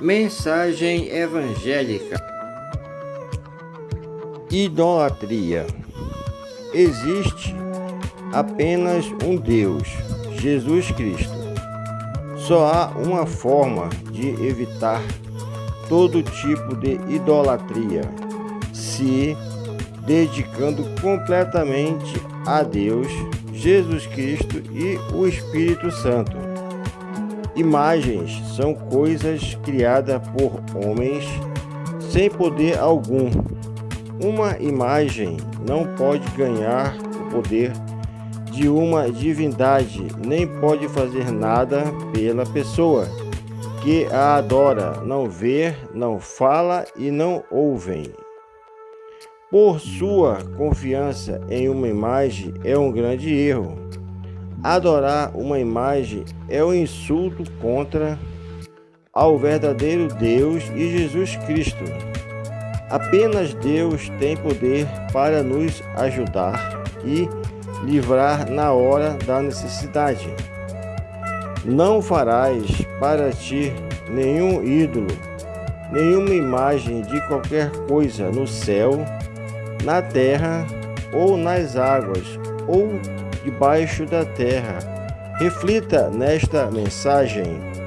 Mensagem evangélica. Idolatria. Existe apenas um Deus, Jesus Cristo. Só há uma forma de evitar todo tipo de idolatria, se dedicando completamente a Deus, Jesus Cristo e o Espírito Santo. Imagens são coisas criadas por homens sem poder algum. Uma imagem não pode ganhar o poder de uma divindade, nem pode fazer nada pela pessoa que a adora, não vê, não fala e não ouvem. Por sua confiança em uma imagem é um grande erro. Adorar uma imagem é um insulto contra ao verdadeiro Deus e Jesus Cristo. Apenas Deus tem poder para nos ajudar e livrar na hora da necessidade. Não farás para ti nenhum ídolo, nenhuma imagem de qualquer coisa no céu, na terra ou nas águas, ou debaixo da terra. Reflita nesta mensagem